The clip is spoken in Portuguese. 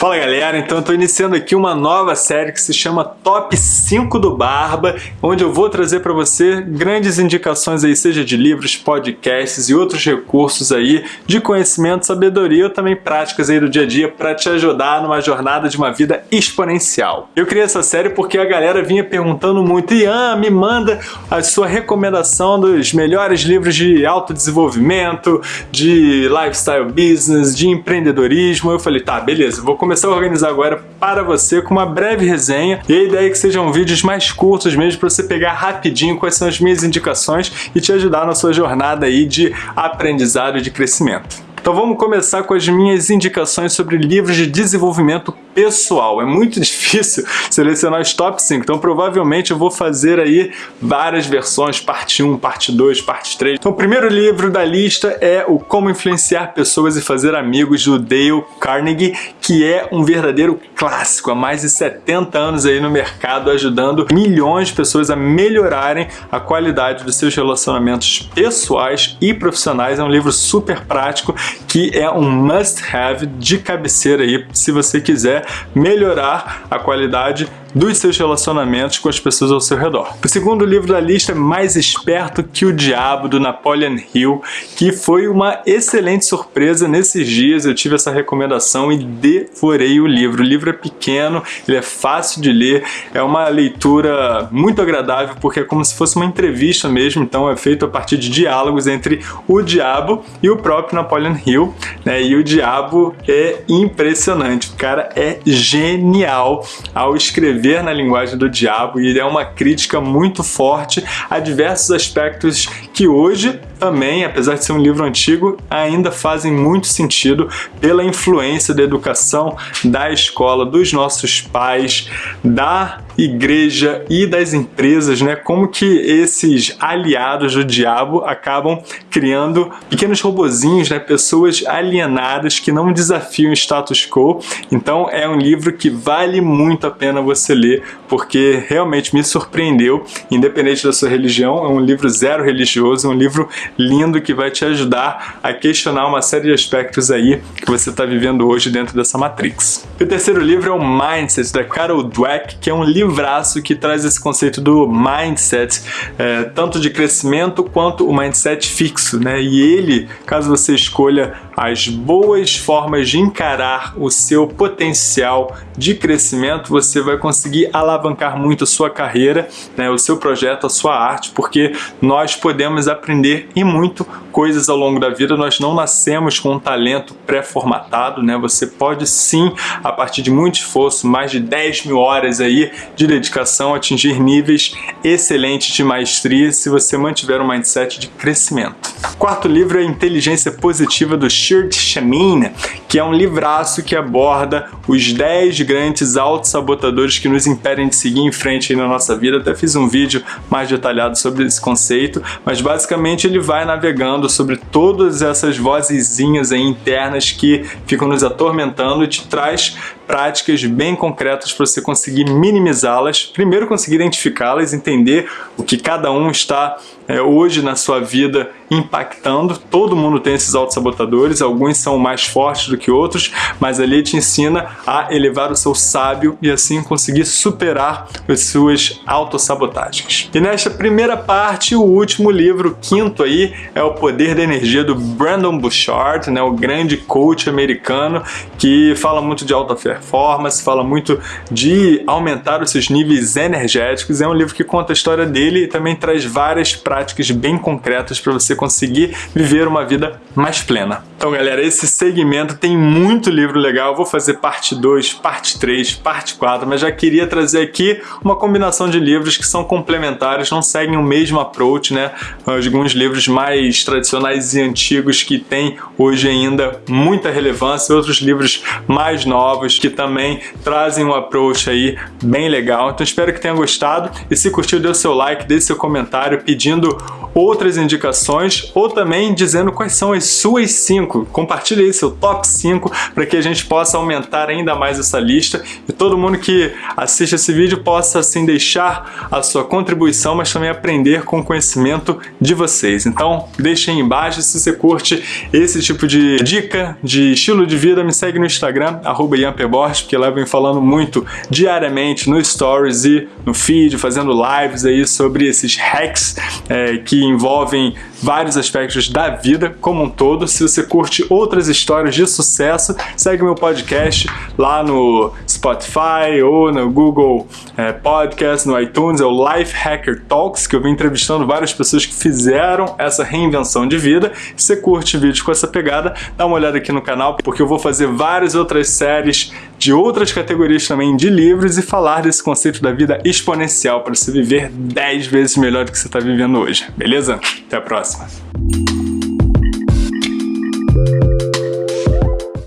Fala galera, então eu tô iniciando aqui uma nova série que se chama Top 5 do Barba, onde eu vou trazer para você grandes indicações aí, seja de livros, podcasts e outros recursos aí de conhecimento, sabedoria ou também práticas aí do dia a dia para te ajudar numa jornada de uma vida exponencial. Eu criei essa série porque a galera vinha perguntando muito, Ian, me manda a sua recomendação dos melhores livros de autodesenvolvimento, de lifestyle business, de empreendedorismo. Eu falei, tá, beleza, vou começar começar a organizar agora para você com uma breve resenha e a ideia é que sejam vídeos mais curtos mesmo para você pegar rapidinho quais são as minhas indicações e te ajudar na sua jornada aí de aprendizado e de crescimento. Então vamos começar com as minhas indicações sobre livros de desenvolvimento pessoal. É muito difícil selecionar os top 5, então provavelmente eu vou fazer aí várias versões, parte 1, parte 2, parte 3. Então o primeiro livro da lista é o Como Influenciar Pessoas e Fazer Amigos, do Dale Carnegie, que é um verdadeiro clássico, há mais de 70 anos aí no mercado, ajudando milhões de pessoas a melhorarem a qualidade dos seus relacionamentos pessoais e profissionais. É um livro super prático que é um must-have de cabeceira aí, se você quiser melhorar a qualidade dos seus relacionamentos com as pessoas ao seu redor. O segundo livro da lista é Mais Esperto que o Diabo, do Napoleon Hill, que foi uma excelente surpresa nesses dias, eu tive essa recomendação e devorei o livro. O livro é pequeno, ele é fácil de ler, é uma leitura muito agradável porque é como se fosse uma entrevista mesmo, então é feito a partir de diálogos entre o diabo e o próprio Napoleon Hill, né? E o diabo é impressionante, o cara é genial ao escrever na linguagem do diabo e é uma crítica muito forte a diversos aspectos que hoje também, apesar de ser um livro antigo, ainda fazem muito sentido pela influência da educação, da escola, dos nossos pais, da igreja e das empresas, né? Como que esses aliados do diabo acabam criando pequenos robozinhos, né? Pessoas alienadas que não desafiam o status quo. Então é um livro que vale muito a pena você ler, porque realmente me surpreendeu, independente da sua religião, é um livro zero religioso, é um livro lindo que vai te ajudar a questionar uma série de aspectos aí que você está vivendo hoje dentro dessa Matrix. E o terceiro livro é o Mindset, da Carol Dweck, que é um livraço que traz esse conceito do mindset, é, tanto de crescimento quanto o mindset fixo, né? E ele, caso você escolha as boas formas de encarar o seu potencial de crescimento, você vai conseguir alavancar muito a sua carreira, né, o seu projeto, a sua arte, porque nós podemos aprender e muito coisas ao longo da vida, nós não nascemos com um talento pré-formatado, né? Você pode sim, a partir de muito esforço, mais de 10 mil horas aí de dedicação, atingir níveis excelentes de maestria se você mantiver um mindset de crescimento. Quarto livro é Inteligência Positiva do Shirt Shamin, que é um livraço que aborda os 10 grandes autossabotadores que nos impedem de seguir em frente na nossa vida. Até fiz um vídeo mais detalhado sobre esse conceito, mas basicamente ele vai navegando sobre todas essas vozezinhas internas que ficam nos atormentando e te traz práticas bem concretas para você conseguir minimizá-las. Primeiro conseguir identificá-las, entender o que cada um está é, hoje na sua vida impactando. Todo mundo tem esses autossabotadores, alguns são mais fortes do que outros, mas ali te ensina a elevar o seu sábio e assim conseguir superar as suas autossabotagens. E nesta primeira parte, o último livro, quinto aí, é O Poder da Energia do Brandon Bouchard, né, o grande coach americano que fala muito de alta performance, fala muito de aumentar os seus níveis energéticos. É um livro que conta a história dele e também traz várias práticas bem concretas para você conseguir viver uma vida mais plena. Então, galera, esse segmento tem muito livro legal. Eu vou fazer parte 2, parte 3, parte 4, mas já queria trazer aqui uma combinação de livros que são complementares, não seguem o mesmo approach, né? Alguns livros mais tradicionais e antigos que têm hoje ainda muita relevância, outros livros mais novos que também trazem um approach aí bem legal. Então espero que tenha gostado e se curtiu, dê o seu like, dê seu comentário pedindo outras indicações ou também dizendo quais são as suas 5. Compartilhe aí seu top 5 para que a gente possa aumentar ainda mais essa lista e todo mundo que assiste esse vídeo possa assim deixar a sua contribuição, mas também aprender com o conhecimento de vocês. Então, deixem aí embaixo se você curte esse tipo de dica de estilo de vida, me segue no Instagram, arroba porque lá eu venho falando muito diariamente no Stories e no feed, fazendo lives aí sobre esses hacks é, que envolvem vários aspectos da vida como um todo. Se você curte outras histórias de sucesso, segue meu podcast lá no Spotify ou no Google é, Podcast, no iTunes, é o Life Hacker Talks, que eu vim entrevistando várias pessoas que fizeram essa reinvenção de vida. Se você curte vídeos com essa pegada, dá uma olhada aqui no canal, porque eu vou fazer várias outras séries de outras categorias também de livros e falar desse conceito da vida exponencial para você viver 10 vezes melhor do que você está vivendo hoje, beleza? Até a próxima!